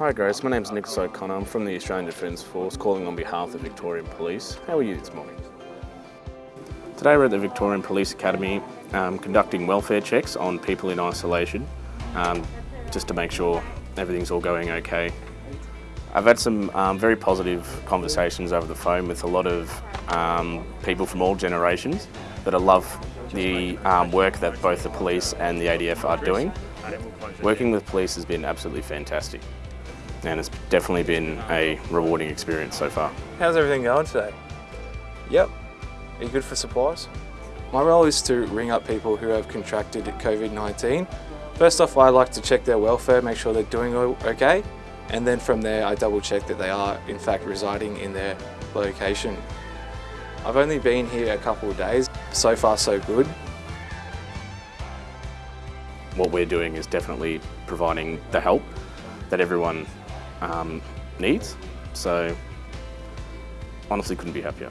Hi Grace, my name's Nicholas O'Connor. I'm from the Australian Defence Force calling on behalf of the Victorian Police. How are you this morning? Today we're at the Victorian Police Academy um, conducting welfare checks on people in isolation um, just to make sure everything's all going okay. I've had some um, very positive conversations over the phone with a lot of um, people from all generations that I love the um, work that both the police and the ADF are doing. Working with police has been absolutely fantastic and it's definitely been a rewarding experience so far. How's everything going today? Yep. Are you good for supplies? My role is to ring up people who have contracted COVID-19. First off, I like to check their welfare, make sure they're doing okay, and then from there I double check that they are in fact residing in their location. I've only been here a couple of days, so far so good. What we're doing is definitely providing the help that everyone um, needs. So honestly couldn't be happier.